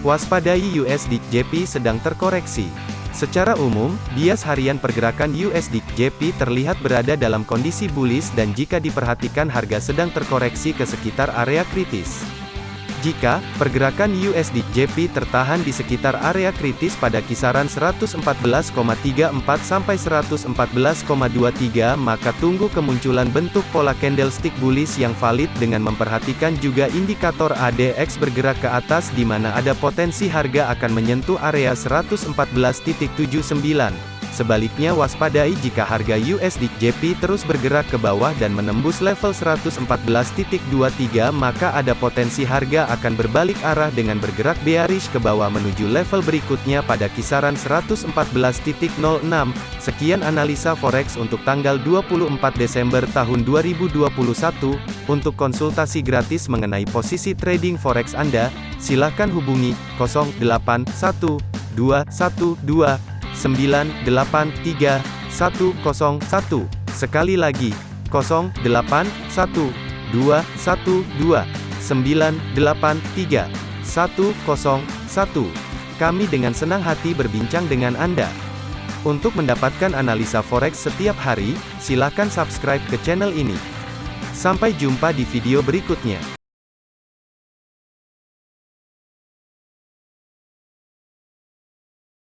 Waspadai USD JP sedang terkoreksi. Secara umum, bias harian pergerakan USD JP terlihat berada dalam kondisi bullish dan jika diperhatikan harga sedang terkoreksi ke sekitar area kritis. Jika pergerakan USD JP tertahan di sekitar area kritis pada kisaran 114,34 sampai 114,23 maka tunggu kemunculan bentuk pola candlestick bullish yang valid dengan memperhatikan juga indikator ADX bergerak ke atas di mana ada potensi harga akan menyentuh area 114.79. Sebaliknya waspadai jika harga USD JP terus bergerak ke bawah dan menembus level 114.23 maka ada potensi harga akan berbalik arah dengan bergerak bearish ke bawah menuju level berikutnya pada kisaran 114.06. Sekian analisa forex untuk tanggal 24 Desember tahun 2021. Untuk konsultasi gratis mengenai posisi trading forex Anda, silakan hubungi 081212 983 101. Sekali lagi, 081 212 983 101. Kami dengan senang hati berbincang dengan Anda. Untuk mendapatkan analisa forex setiap hari, silakan subscribe ke channel ini. Sampai jumpa di video berikutnya.